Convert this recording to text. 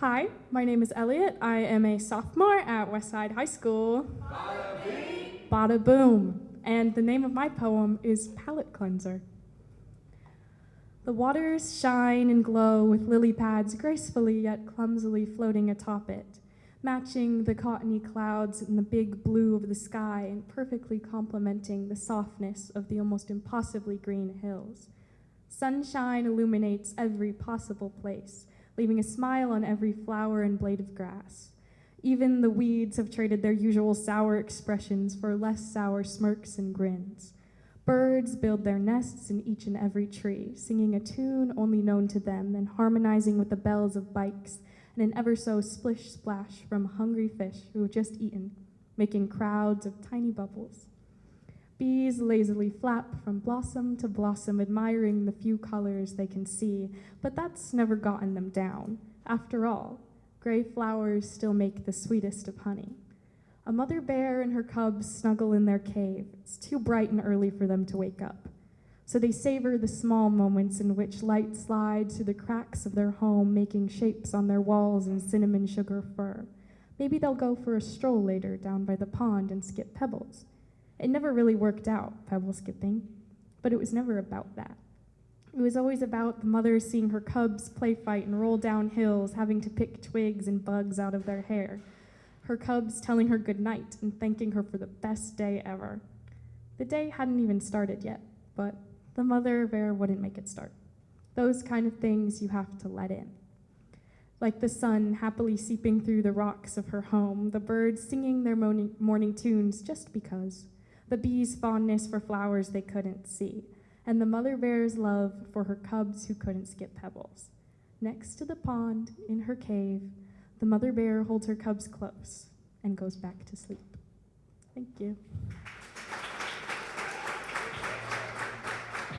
Hi, my name is Elliot. I am a sophomore at Westside High School. Bada bing. Bada boom. And the name of my poem is Palette Cleanser. The waters shine and glow with lily pads gracefully yet clumsily floating atop it, matching the cottony clouds and the big blue of the sky and perfectly complementing the softness of the almost impossibly green hills. Sunshine illuminates every possible place, leaving a smile on every flower and blade of grass. Even the weeds have traded their usual sour expressions for less sour smirks and grins. Birds build their nests in each and every tree, singing a tune only known to them and harmonizing with the bells of bikes and an ever so splish splash from hungry fish who have just eaten, making crowds of tiny bubbles. Bees lazily flap from blossom to blossom, admiring the few colors they can see, but that's never gotten them down. After all, gray flowers still make the sweetest of honey. A mother bear and her cubs snuggle in their cave. It's too bright and early for them to wake up. So they savor the small moments in which light slides through the cracks of their home, making shapes on their walls in cinnamon sugar fur. Maybe they'll go for a stroll later down by the pond and skip pebbles. It never really worked out, pebble skipping, but it was never about that. It was always about the mother seeing her cubs play fight and roll down hills, having to pick twigs and bugs out of their hair her cubs telling her goodnight and thanking her for the best day ever. The day hadn't even started yet, but the mother bear wouldn't make it start. Those kind of things you have to let in. Like the sun happily seeping through the rocks of her home, the birds singing their morning, morning tunes just because, the bees' fondness for flowers they couldn't see, and the mother bear's love for her cubs who couldn't skip pebbles. Next to the pond, in her cave, the mother bear holds her cubs close and goes back to sleep. Thank you.